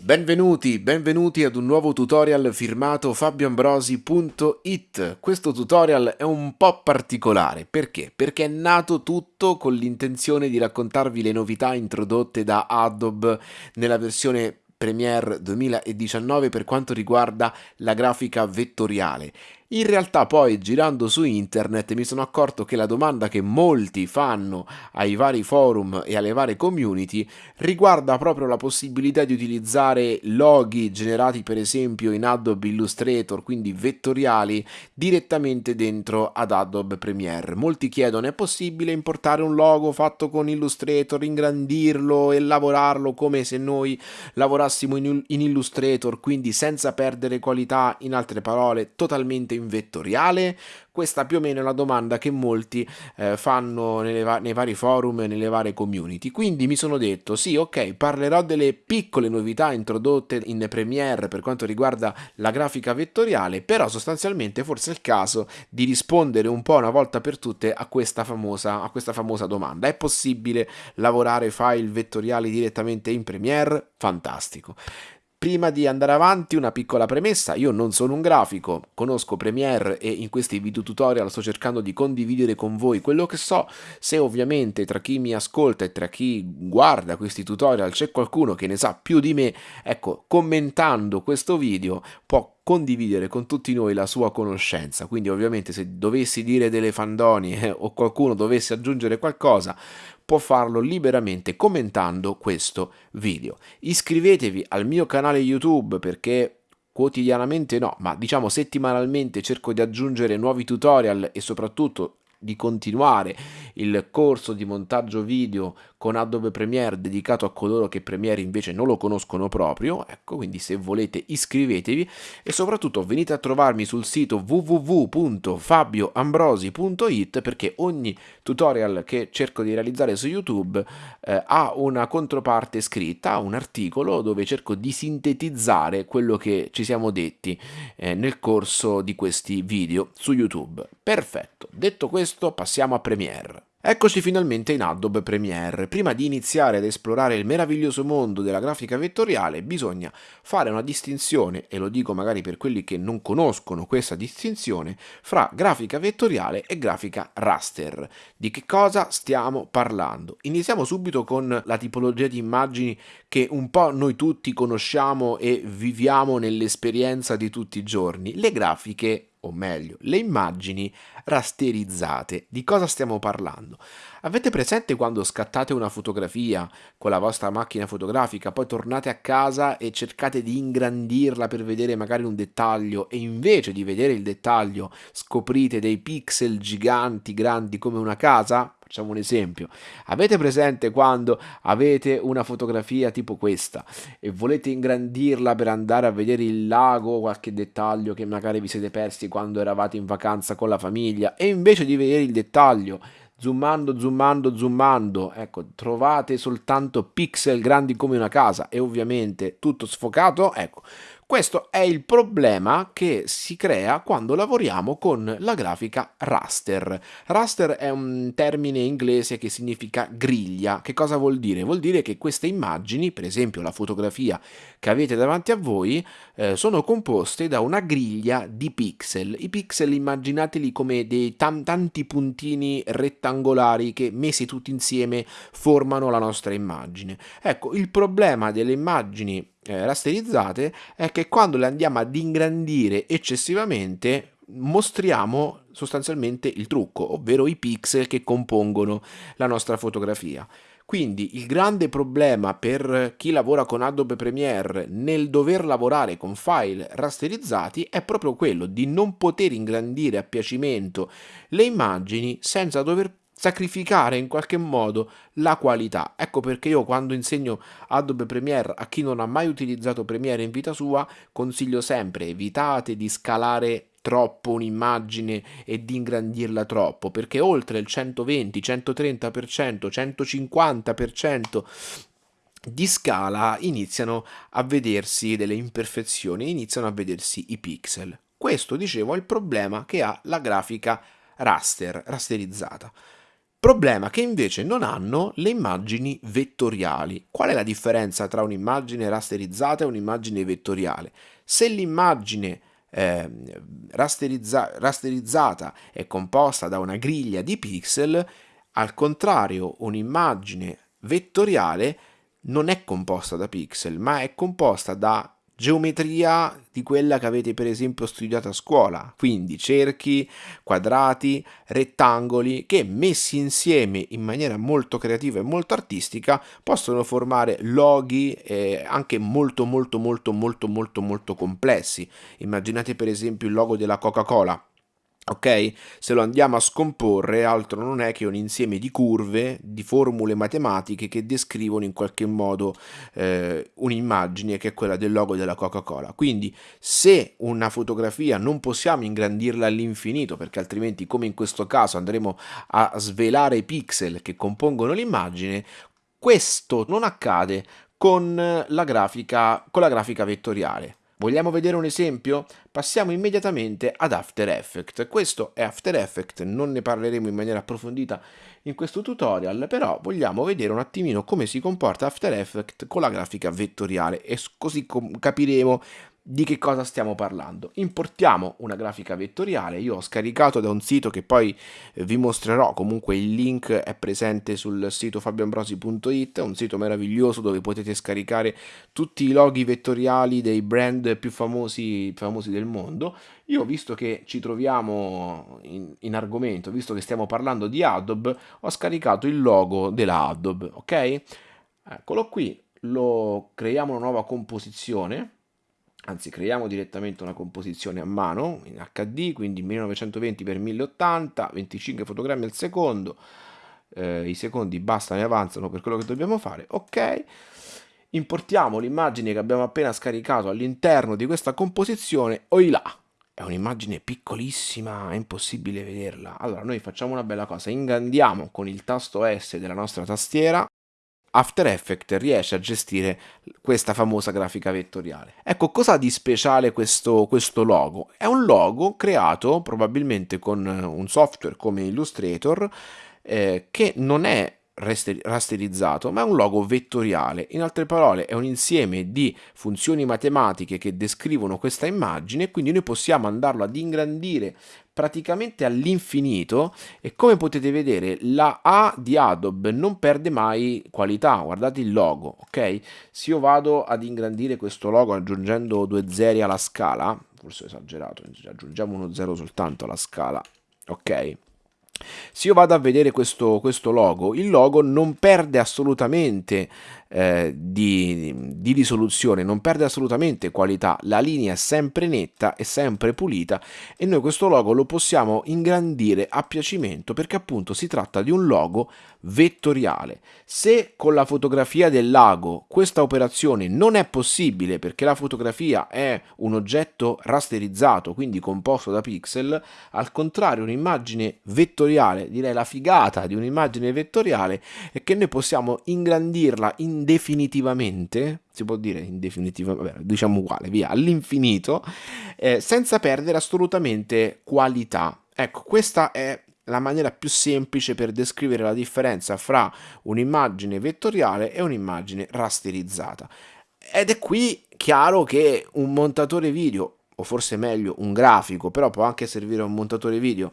Benvenuti, benvenuti ad un nuovo tutorial firmato fabioambrosi.it. Questo tutorial è un po' particolare, perché? Perché è nato tutto con l'intenzione di raccontarvi le novità introdotte da Adobe nella versione Premiere 2019 per quanto riguarda la grafica vettoriale in realtà poi girando su internet mi sono accorto che la domanda che molti fanno ai vari forum e alle varie community riguarda proprio la possibilità di utilizzare loghi generati per esempio in Adobe Illustrator, quindi vettoriali, direttamente dentro ad Adobe Premiere. Molti chiedono è possibile importare un logo fatto con Illustrator, ingrandirlo e lavorarlo come se noi lavorassimo in, Illustrator, quindi senza perdere qualità, in altre parole totalmente in in vettoriale? Questa più o meno è la domanda che molti eh, fanno va nei vari forum e nelle varie community. Quindi mi sono detto, sì, ok, parlerò delle piccole novità introdotte in Premiere per quanto riguarda la grafica vettoriale, però sostanzialmente forse è il caso di rispondere un po' una volta per tutte a questa famosa, a questa famosa domanda. È possibile lavorare file vettoriali direttamente in Premiere? Fantastico. Prima di andare avanti una piccola premessa, io non sono un grafico, conosco Premiere e in questi video tutorial sto cercando di condividere con voi quello che so, se ovviamente tra chi mi ascolta e tra chi guarda questi tutorial c'è qualcuno che ne sa più di me, ecco, commentando questo video può condividere con tutti noi la sua conoscenza, quindi ovviamente se dovessi dire delle fandoni eh, o qualcuno dovesse aggiungere qualcosa, può farlo liberamente commentando questo video. Iscrivetevi al mio canale YouTube perché quotidianamente no, ma diciamo settimanalmente cerco di aggiungere nuovi tutorial e soprattutto di continuare il corso di montaggio video con Adobe Premiere dedicato a coloro che Premiere invece non lo conoscono proprio, ecco, quindi se volete iscrivetevi e soprattutto venite a trovarmi sul sito www.fabioambrosi.it perché ogni tutorial che cerco di realizzare su YouTube eh, ha una controparte scritta, un articolo dove cerco di sintetizzare quello che ci siamo detti eh, nel corso di questi video su YouTube. Perfetto, detto questo passiamo a Premiere. Eccoci finalmente in Adobe Premiere. Prima di iniziare ad esplorare il meraviglioso mondo della grafica vettoriale bisogna fare una distinzione, e lo dico magari per quelli che non conoscono questa distinzione, fra grafica vettoriale e grafica raster. Di che cosa stiamo parlando? Iniziamo subito con la tipologia di immagini che un po' noi tutti conosciamo e viviamo nell'esperienza di tutti i giorni, le grafiche o meglio, le immagini rasterizzate. Di cosa stiamo parlando? Avete presente quando scattate una fotografia con la vostra macchina fotografica, poi tornate a casa e cercate di ingrandirla per vedere magari un dettaglio e invece di vedere il dettaglio scoprite dei pixel giganti grandi come una casa? Facciamo un esempio. Avete presente quando avete una fotografia tipo questa e volete ingrandirla per andare a vedere il lago qualche dettaglio che magari vi siete persi quando eravate in vacanza con la famiglia e invece di vedere il dettaglio zoomando, zoomando, zoomando, ecco, trovate soltanto pixel grandi come una casa e ovviamente tutto sfocato, ecco, questo è il problema che si crea quando lavoriamo con la grafica raster. Raster è un termine inglese che significa griglia. Che cosa vuol dire? Vuol dire che queste immagini, per esempio la fotografia che avete davanti a voi, eh, sono composte da una griglia di pixel. I pixel immaginateli come dei tanti puntini rettangolari che messi tutti insieme formano la nostra immagine. Ecco, il problema delle immagini eh, rasterizzate è che quando le andiamo ad ingrandire eccessivamente mostriamo sostanzialmente il trucco, ovvero i pixel che compongono la nostra fotografia. Quindi il grande problema per chi lavora con Adobe Premiere nel dover lavorare con file rasterizzati è proprio quello di non poter ingrandire a piacimento le immagini senza dover sacrificare in qualche modo la qualità. Ecco perché io quando insegno Adobe Premiere a chi non ha mai utilizzato Premiere in vita sua consiglio sempre evitate di scalare troppo un'immagine e di ingrandirla troppo perché oltre il 120, 130%, 150% di scala iniziano a vedersi delle imperfezioni, iniziano a vedersi i pixel. Questo, dicevo, è il problema che ha la grafica raster, rasterizzata. Problema che invece non hanno le immagini vettoriali. Qual è la differenza tra un'immagine rasterizzata e un'immagine vettoriale? Se l'immagine eh, rasterizza rasterizzata è composta da una griglia di pixel, al contrario un'immagine vettoriale non è composta da pixel, ma è composta da geometria di quella che avete per esempio studiato a scuola, quindi cerchi, quadrati, rettangoli che messi insieme in maniera molto creativa e molto artistica possono formare loghi eh, anche molto molto molto molto molto molto complessi. Immaginate per esempio il logo della Coca-Cola ok? Se lo andiamo a scomporre altro non è che un insieme di curve, di formule matematiche che descrivono in qualche modo eh, un'immagine che è quella del logo della Coca-Cola. Quindi se una fotografia non possiamo ingrandirla all'infinito perché altrimenti come in questo caso andremo a svelare i pixel che compongono l'immagine, questo non accade con la grafica, con la grafica vettoriale. Vogliamo vedere un esempio? Passiamo immediatamente ad After Effects. Questo è After Effects, non ne parleremo in maniera approfondita in questo tutorial, però vogliamo vedere un attimino come si comporta After Effects con la grafica vettoriale e così capiremo di che cosa stiamo parlando. Importiamo una grafica vettoriale, io ho scaricato da un sito che poi eh, vi mostrerò, comunque il link è presente sul sito fabioambrosi.it, un sito meraviglioso dove potete scaricare tutti i loghi vettoriali dei brand più famosi, famosi del mondo. Io visto che ci troviamo in, in argomento, visto che stiamo parlando di Adobe, ho scaricato il logo della Adobe, ok? Eccolo qui, lo creiamo una nuova composizione anzi creiamo direttamente una composizione a mano in HD, quindi 1920x1080, 25 fotogrammi al secondo, eh, i secondi bastano e avanzano per quello che dobbiamo fare, ok, importiamo l'immagine che abbiamo appena scaricato all'interno di questa composizione, oi là, è un'immagine piccolissima, è impossibile vederla, allora noi facciamo una bella cosa, ingrandiamo con il tasto S della nostra tastiera, After Effects riesce a gestire questa famosa grafica vettoriale. Ecco, cosa ha di speciale questo, questo logo? È un logo creato probabilmente con un software come Illustrator eh, che non è rasterizzato, ma è un logo vettoriale. In altre parole, è un insieme di funzioni matematiche che descrivono questa immagine, quindi noi possiamo andarlo ad ingrandire praticamente all'infinito e come potete vedere la A di Adobe non perde mai qualità, guardate il logo, ok? Se io vado ad ingrandire questo logo aggiungendo due zeri alla scala, forse ho esagerato, aggiungiamo uno zero soltanto alla scala, ok? Se io vado a vedere questo, questo logo, il logo non perde assolutamente eh, di, di, risoluzione, non perde assolutamente qualità, la linea è sempre netta e sempre pulita e noi questo logo lo possiamo ingrandire a piacimento perché appunto si tratta di un logo vettoriale. Se con la fotografia del lago questa operazione non è possibile perché la fotografia è un oggetto rasterizzato, quindi composto da pixel, al contrario un'immagine vettoriale, direi la figata di un'immagine vettoriale è che noi possiamo ingrandirla in indefinitivamente, si può dire indefinitivamente, diciamo uguale, via, all'infinito, eh, senza perdere assolutamente qualità. Ecco, questa è la maniera più semplice per descrivere la differenza fra un'immagine vettoriale e un'immagine rasterizzata. Ed è qui chiaro che un montatore video, o forse meglio un grafico, però può anche servire un montatore video,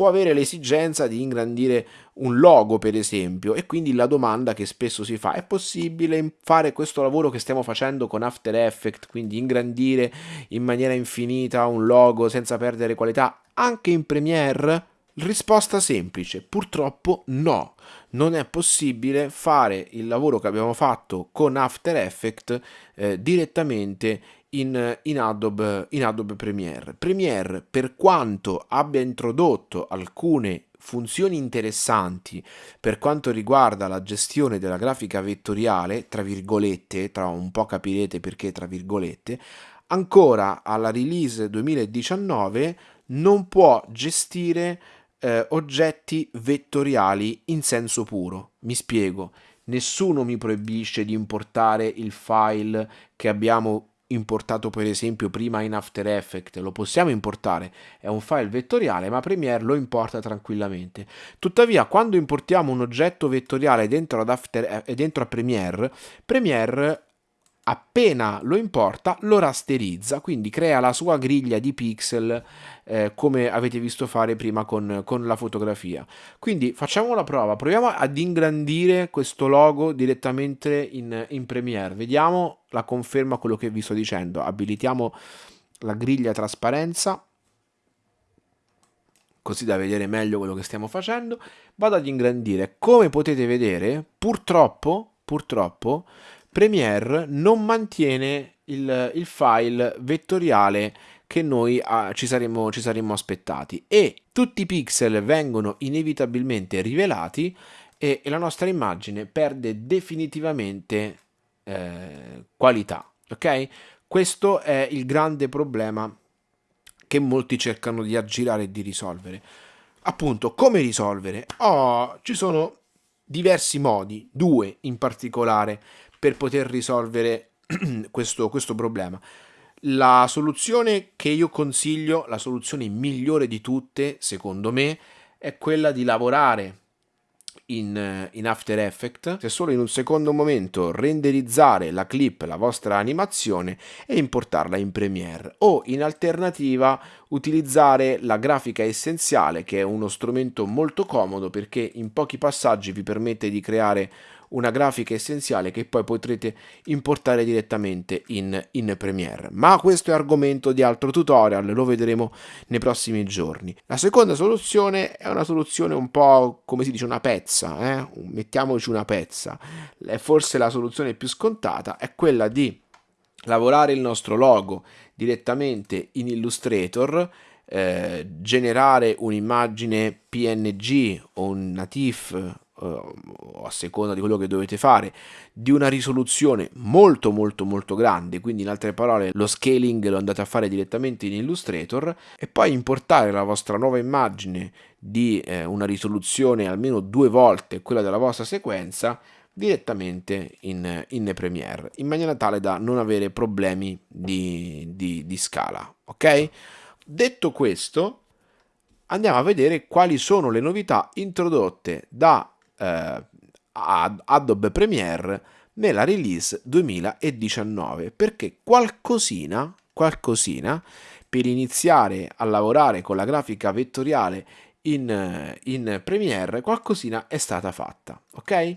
può avere l'esigenza di ingrandire un logo per esempio e quindi la domanda che spesso si fa è possibile fare questo lavoro che stiamo facendo con After Effects quindi ingrandire in maniera infinita un logo senza perdere qualità anche in Premiere? Risposta semplice, purtroppo no, non è possibile fare il lavoro che abbiamo fatto con After Effects eh, direttamente in, in, Adobe, in Adobe Premiere. Premiere, per quanto abbia introdotto alcune funzioni interessanti per quanto riguarda la gestione della grafica vettoriale, tra virgolette, tra un po' capirete perché tra virgolette, ancora alla release 2019 non può gestire eh, oggetti vettoriali in senso puro. Mi spiego. Nessuno mi proibisce di importare il file che abbiamo importato per esempio prima in After Effects, lo possiamo importare, è un file vettoriale, ma Premiere lo importa tranquillamente. Tuttavia, quando importiamo un oggetto vettoriale dentro, ad After, eh, dentro a Premiere, Premiere appena lo importa lo rasterizza, quindi crea la sua griglia di pixel eh, come avete visto fare prima con, con, la fotografia. Quindi facciamo la prova, proviamo ad ingrandire questo logo direttamente in, in Premiere, vediamo la conferma quello che vi sto dicendo, abilitiamo la griglia trasparenza così da vedere meglio quello che stiamo facendo, vado ad ingrandire. Come potete vedere, purtroppo, purtroppo Premiere non mantiene il, il file vettoriale che noi ah, ci, saremmo, ci saremmo aspettati e tutti i pixel vengono inevitabilmente rivelati e, e la nostra immagine perde definitivamente eh, qualità. Ok? Questo è il grande problema che molti cercano di aggirare e di risolvere. Appunto, come risolvere? Oh, ci sono diversi modi, due in particolare, per poter risolvere questo, questo problema. La soluzione che io consiglio, la soluzione migliore di tutte, secondo me, è quella di lavorare in, in, After Effects, se solo in un secondo momento renderizzare la clip, la vostra animazione e importarla in Premiere o in alternativa utilizzare la grafica essenziale che è uno strumento molto comodo perché in pochi passaggi vi permette di creare una grafica essenziale che poi potrete importare direttamente in, in Premiere. Ma questo è argomento di altro tutorial, lo vedremo nei prossimi giorni. La seconda soluzione è una soluzione un po' come si dice una pezza, eh? mettiamoci una pezza. Forse la soluzione più scontata, è quella di lavorare il nostro logo direttamente in Illustrator eh, generare un'immagine PNG o un natif uh, a seconda di quello che dovete fare, di una risoluzione molto molto molto grande, quindi in altre parole lo scaling lo andate a fare direttamente in Illustrator e poi importare la vostra nuova immagine di eh, una risoluzione almeno due volte quella della vostra sequenza direttamente in, in Premiere in maniera tale da non avere problemi di, di, di scala ok? Detto questo andiamo a vedere quali sono le novità introdotte da eh, Adobe Premiere nella release 2019 perché qualcosina, qualcosina per iniziare a lavorare con la grafica vettoriale in, in Premiere qualcosina è stata fatta ok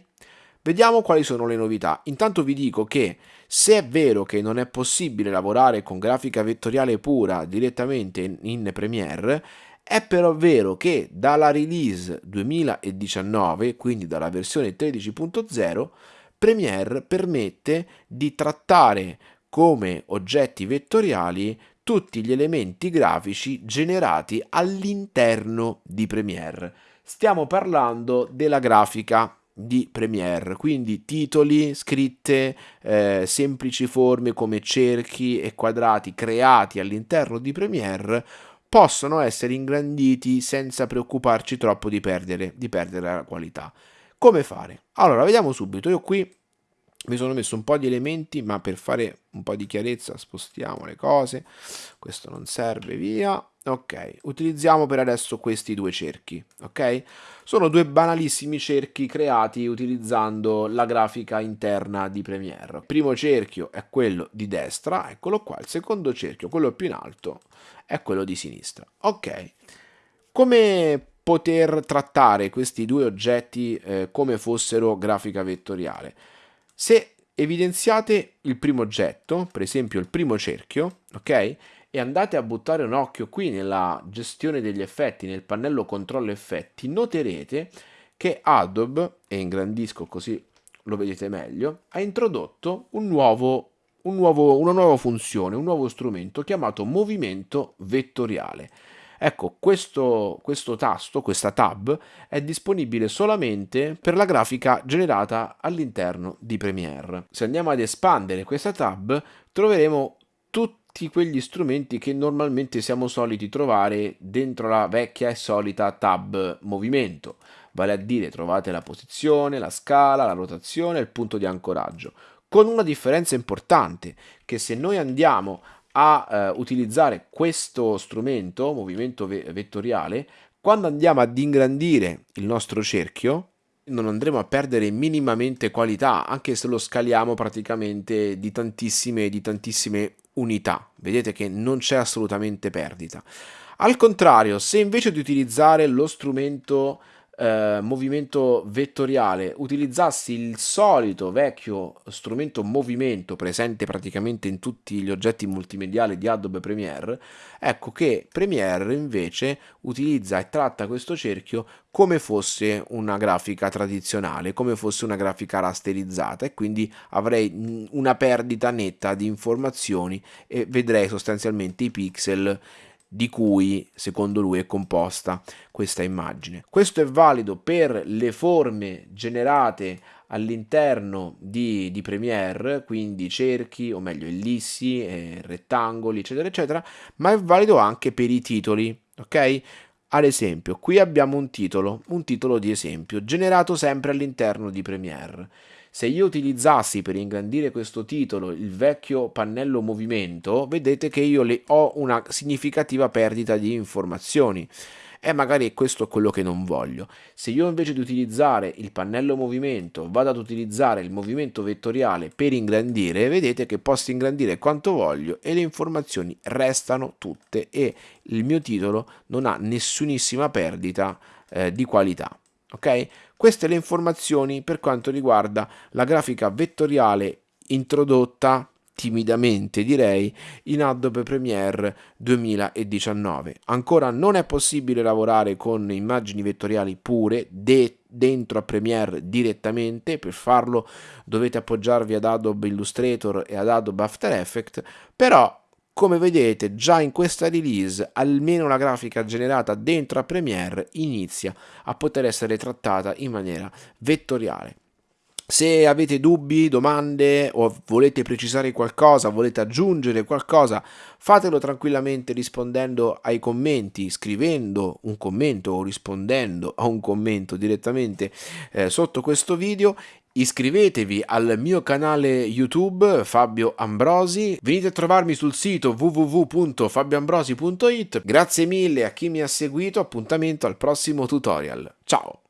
vediamo quali sono le novità intanto vi dico che se è vero che non è possibile lavorare con grafica vettoriale pura direttamente in Premiere è però vero che dalla release 2019, quindi dalla versione 13.0, Premiere permette di trattare come oggetti vettoriali tutti gli elementi grafici generati all'interno di Premiere. Stiamo parlando della grafica di Premiere, quindi titoli, scritte, eh, semplici forme come cerchi e quadrati creati all'interno di Premiere possono essere ingranditi senza preoccuparci troppo di perdere, di perdere la qualità. Come fare? Allora, vediamo subito. Io qui mi sono messo un po' di elementi, ma per fare un po' di chiarezza spostiamo le cose. Questo non serve, via. Ok, utilizziamo per adesso questi due cerchi, ok? Sono due banalissimi cerchi creati utilizzando la grafica interna di Premiere. Il primo cerchio è quello di destra, eccolo qua. Il secondo cerchio, quello più in alto, è quello di sinistra. Ok, come poter trattare questi due oggetti eh, come fossero grafica vettoriale? Se evidenziate il primo oggetto, per esempio il primo cerchio, ok? E andate a buttare un occhio qui nella gestione degli effetti, nel pannello controllo effetti, noterete che Adobe, e ingrandisco così lo vedete meglio, ha introdotto un nuovo un nuovo, una nuova funzione, un nuovo strumento chiamato movimento vettoriale. Ecco, questo, questo tasto, questa tab, è disponibile solamente per la grafica generata all'interno di Premiere. Se andiamo ad espandere questa tab, troveremo tutti quegli strumenti che normalmente siamo soliti trovare dentro la vecchia e solita tab movimento. Vale a dire trovate la posizione, la scala, la rotazione e il punto di ancoraggio. con una differenza importante, che se noi andiamo a eh, utilizzare questo strumento, movimento ve vettoriale, quando andiamo ad ingrandire il nostro cerchio, non andremo a perdere minimamente qualità, anche se lo scaliamo praticamente di tantissime, di tantissime unità. Vedete che non c'è assolutamente perdita. Al contrario, se invece di utilizzare lo strumento eh, movimento vettoriale utilizzassi il solito vecchio strumento movimento presente praticamente in tutti gli oggetti multimediali di Adobe Premiere, ecco che Premiere invece utilizza e tratta questo cerchio come fosse una grafica tradizionale, come fosse una grafica rasterizzata e quindi avrei una perdita netta di informazioni e vedrei sostanzialmente i pixel di cui secondo lui è composta questa immagine. Questo è valido per le forme generate all'interno di, di, Premiere, quindi cerchi, o meglio ellissi, eh, rettangoli, eccetera, eccetera, ma è valido anche per i titoli, ok? Ad esempio, qui abbiamo un titolo, un titolo di esempio, generato sempre all'interno di Premiere. Se io utilizzassi per ingrandire questo titolo il vecchio pannello movimento, vedete che io ho una significativa perdita di informazioni e magari questo è quello che non voglio. Se io invece di utilizzare il pannello movimento vado ad utilizzare il movimento vettoriale per ingrandire, vedete che posso ingrandire quanto voglio e le informazioni restano tutte e il mio titolo non ha nessunissima perdita eh, di qualità. Ok? Queste le informazioni per quanto riguarda la grafica vettoriale introdotta timidamente direi in Adobe Premiere 2019 ancora non è possibile lavorare con immagini vettoriali pure de dentro a Premiere direttamente. Per farlo dovete appoggiarvi ad Adobe Illustrator e ad Adobe After Effects. Però come vedete già in questa release almeno la grafica generata dentro a Premiere inizia a poter essere trattata in maniera vettoriale. Se avete dubbi, domande o volete precisare qualcosa, volete aggiungere qualcosa, fatelo tranquillamente rispondendo ai commenti, scrivendo un commento o rispondendo a un commento direttamente eh, sotto questo video Iscrivetevi al mio canale YouTube Fabio Ambrosi, venite a trovarmi sul sito www.fabioambrosi.it. Grazie mille a chi mi ha seguito, appuntamento al prossimo tutorial. Ciao!